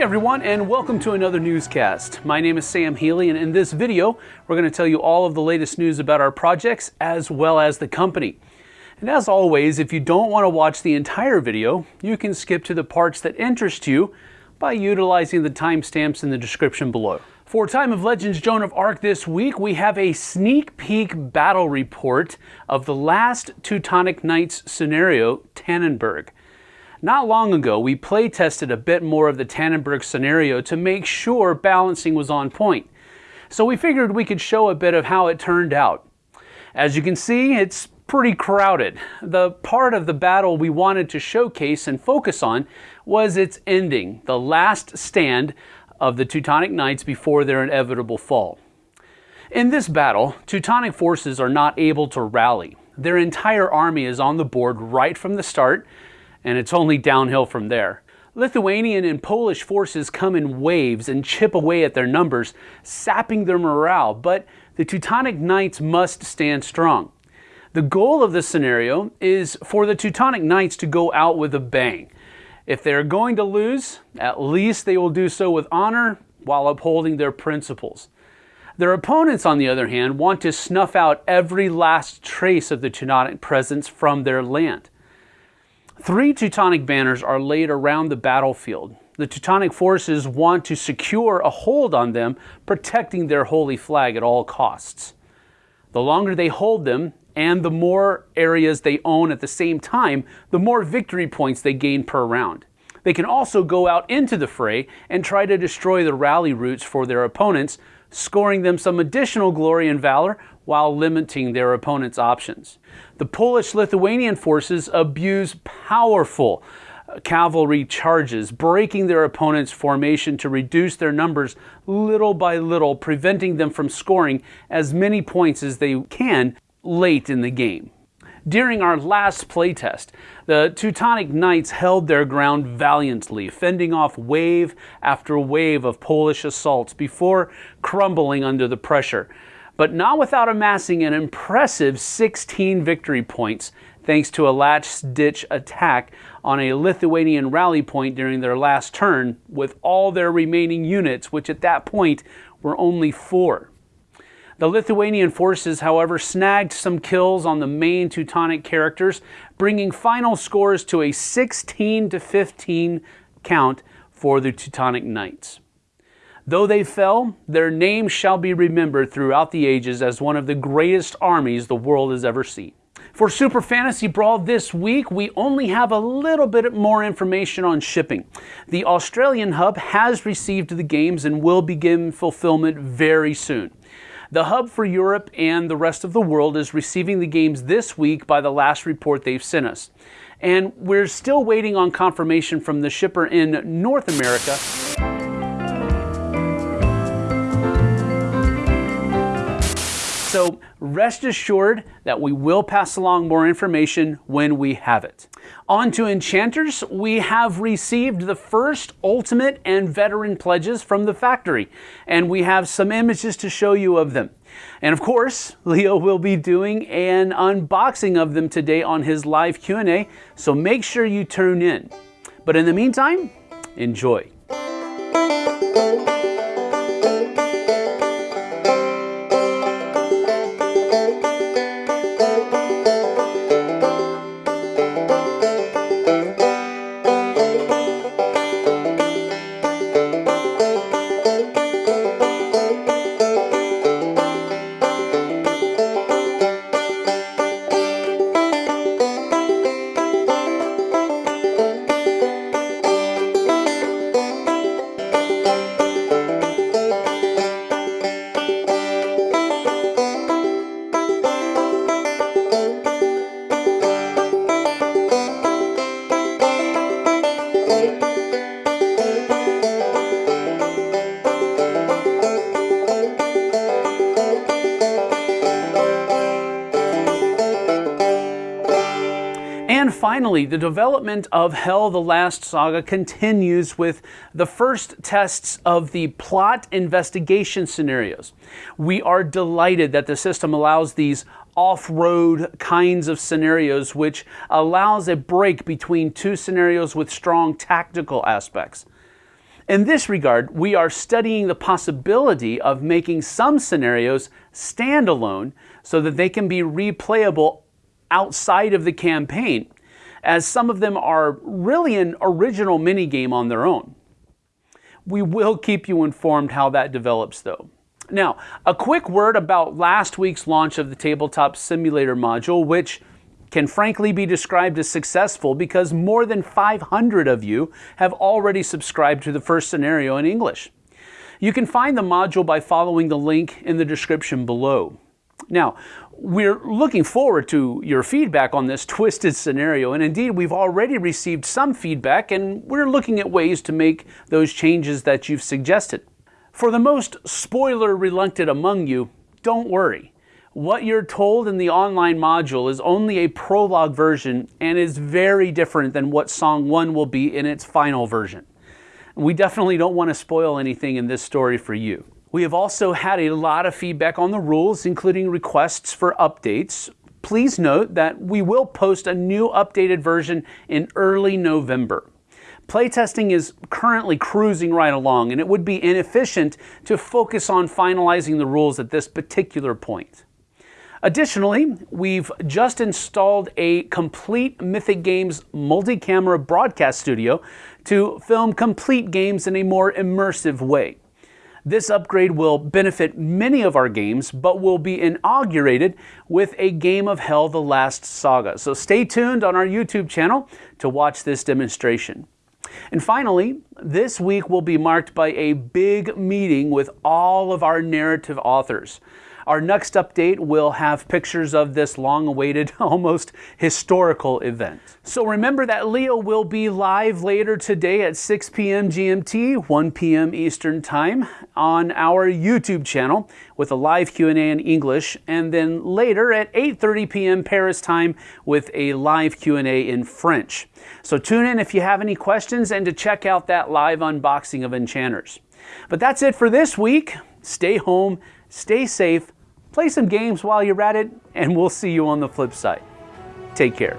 Hey everyone and welcome to another newscast. My name is Sam Healy and in this video we're going to tell you all of the latest news about our projects as well as the company. And as always, if you don't want to watch the entire video, you can skip to the parts that interest you by utilizing the timestamps in the description below. For Time of Legends Joan of Arc this week, we have a sneak peek battle report of the last Teutonic Knights scenario, Tannenberg. Not long ago, we play tested a bit more of the Tannenberg scenario to make sure balancing was on point. So we figured we could show a bit of how it turned out. As you can see, it's pretty crowded. The part of the battle we wanted to showcase and focus on was its ending, the last stand of the Teutonic Knights before their inevitable fall. In this battle, Teutonic forces are not able to rally. Their entire army is on the board right from the start, and it's only downhill from there. Lithuanian and Polish forces come in waves and chip away at their numbers, sapping their morale, but the Teutonic Knights must stand strong. The goal of this scenario is for the Teutonic Knights to go out with a bang. If they're going to lose, at least they will do so with honor while upholding their principles. Their opponents, on the other hand, want to snuff out every last trace of the Teutonic presence from their land. Three Teutonic banners are laid around the battlefield. The Teutonic forces want to secure a hold on them, protecting their holy flag at all costs. The longer they hold them, and the more areas they own at the same time, the more victory points they gain per round. They can also go out into the fray and try to destroy the rally routes for their opponents, scoring them some additional glory and valor while limiting their opponent's options. The Polish-Lithuanian forces abuse powerful uh, cavalry charges, breaking their opponent's formation to reduce their numbers little by little, preventing them from scoring as many points as they can late in the game. During our last playtest, the Teutonic Knights held their ground valiantly, fending off wave after wave of Polish assaults before crumbling under the pressure, but not without amassing an impressive 16 victory points thanks to a last-ditch attack on a Lithuanian rally point during their last turn with all their remaining units, which at that point were only four. The Lithuanian forces, however, snagged some kills on the main Teutonic characters, bringing final scores to a 16 to 15 count for the Teutonic Knights. Though they fell, their name shall be remembered throughout the ages as one of the greatest armies the world has ever seen. For Super Fantasy Brawl this week, we only have a little bit more information on shipping. The Australian hub has received the games and will begin fulfillment very soon. The hub for Europe and the rest of the world is receiving the games this week by the last report they've sent us. And we're still waiting on confirmation from the shipper in North America. So rest assured that we will pass along more information when we have it. On to Enchanters, we have received the first Ultimate and Veteran pledges from the factory, and we have some images to show you of them. And of course, Leo will be doing an unboxing of them today on his live Q&A, so make sure you tune in. But in the meantime, enjoy. Finally, the development of Hel the Last Saga continues with the first tests of the plot investigation scenarios. We are delighted that the system allows these off-road kinds of scenarios, which allows a break between two scenarios with strong tactical aspects. In this regard, we are studying the possibility of making some scenarios standalone so that they can be replayable outside of the campaign, as some of them are really an original minigame on their own. We will keep you informed how that develops though. Now, a quick word about last week's launch of the Tabletop Simulator module, which can frankly be described as successful because more than 500 of you have already subscribed to the first scenario in English. You can find the module by following the link in the description below. Now, we're looking forward to your feedback on this twisted scenario, and indeed, we've already received some feedback, and we're looking at ways to make those changes that you've suggested. For the most spoiler reluctant among you, don't worry. What you're told in the online module is only a prologue version and is very different than what Song 1 will be in its final version. We definitely don't want to spoil anything in this story for you. We have also had a lot of feedback on the rules, including requests for updates. Please note that we will post a new updated version in early November. Playtesting is currently cruising right along, and it would be inefficient to focus on finalizing the rules at this particular point. Additionally, we've just installed a complete Mythic Games multi-camera broadcast studio to film complete games in a more immersive way. This upgrade will benefit many of our games, but will be inaugurated with a Game of Hel The Last Saga. So stay tuned on our YouTube channel to watch this demonstration. And finally, this week will be marked by a big meeting with all of our narrative authors. Our next update will have pictures of this long awaited, almost historical event. So remember that Leo will be live later today at 6 p.m. GMT, 1 p.m. Eastern Time on our YouTube channel with a live Q&A in English and then later at 8:30 p.m. Paris time with a live Q&A in French. So tune in if you have any questions and to check out that live unboxing of Enchanters. But that's it for this week. Stay home, stay safe, Play some games while you're at it, and we'll see you on the flip side. Take care.